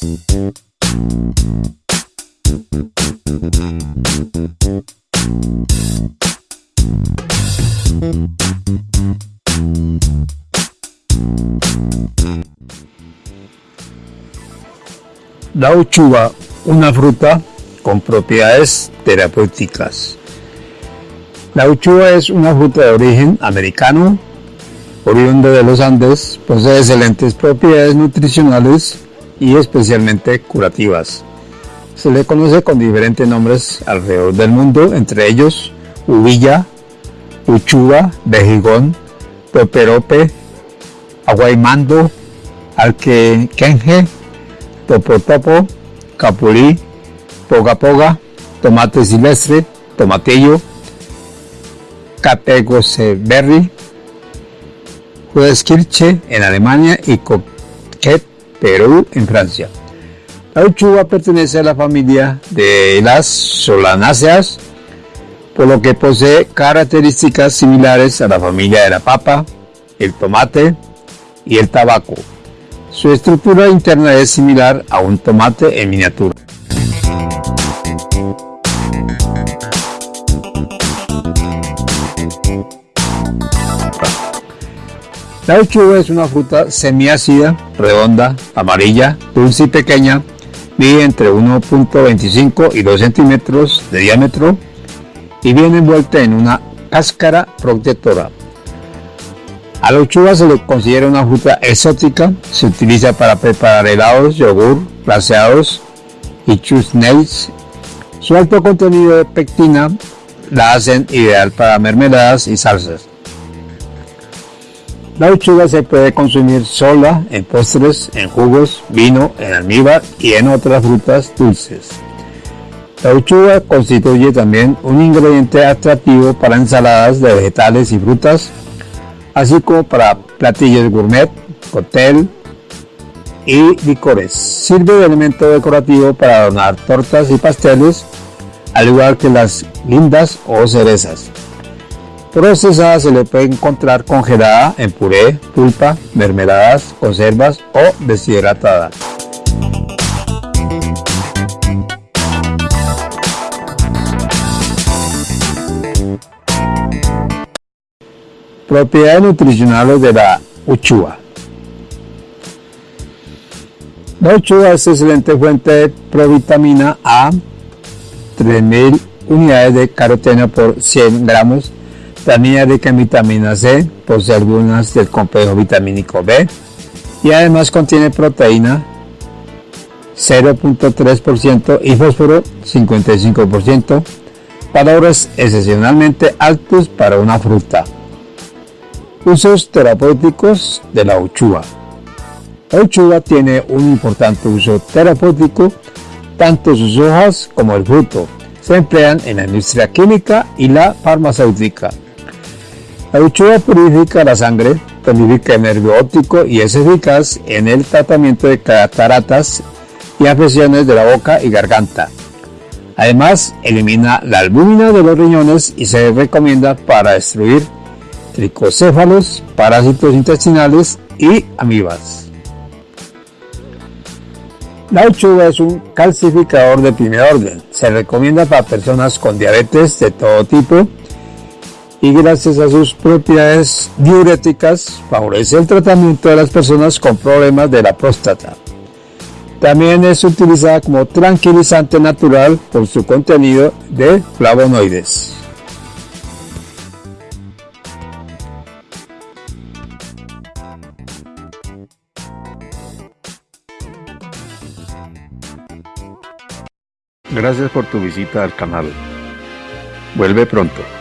La uchuva, una fruta con propiedades terapéuticas. La uchuva es una fruta de origen americano, oriunda de los Andes, posee excelentes propiedades nutricionales y especialmente curativas. Se le conoce con diferentes nombres alrededor del mundo, entre ellos uvilla, uchuva, vejigón, toperope, aguaymando, alquequenje, topo capulí, poga poga, tomate silvestre, tomatillo, capegoseberry, Kirche en Alemania y Coquet, Perú en Francia. La uchuva pertenece a la familia de las solanáceas, por lo que posee características similares a la familia de la papa, el tomate y el tabaco. Su estructura interna es similar a un tomate en miniatura. La uchuva es una fruta semiácida, redonda, amarilla, dulce y pequeña, mide entre 1.25 y 2 centímetros de diámetro y viene envuelta en una cáscara protectora. A la uchuva se le considera una fruta exótica, se utiliza para preparar helados, yogur, glaseados y chutneys. Su alto contenido de pectina la hacen ideal para mermeladas y salsas. La uchuva se puede consumir sola, en postres, en jugos, vino, en almíbar y en otras frutas dulces. La uchuva constituye también un ingrediente atractivo para ensaladas de vegetales y frutas, así como para platillos gourmet, cóctel y licores. Sirve de elemento decorativo para adornar tortas y pasteles, al igual que las lindas o cerezas. Procesada se le puede encontrar congelada en puré, pulpa, mermeladas, conservas o deshidratada. Propiedades nutricionales de la uchuva. La uchuva es excelente fuente de provitamina A, 3000 unidades de caroteno por 100 gramos también rica en vitamina C, posee algunas del complejo vitamínico B y además contiene proteína 0.3% y fósforo 55%, valores excepcionalmente altos para una fruta. Usos terapéuticos de la uchuva. La uchuva tiene un importante uso terapéutico, tanto sus hojas como el fruto se emplean en la industria química y la farmacéutica. La uchuva purifica la sangre, tonifica el nervio óptico y es eficaz en el tratamiento de cataratas y afecciones de la boca y garganta. Además, elimina la albúmina de los riñones y se recomienda para destruir tricocéfalos, parásitos intestinales y amibas. La uchuva es un calcificador de primer orden. Se recomienda para personas con diabetes de todo tipo y gracias a sus propiedades diuréticas favorece el tratamiento de las personas con problemas de la próstata. También es utilizada como tranquilizante natural por su contenido de flavonoides. Gracias por tu visita al canal. Vuelve pronto.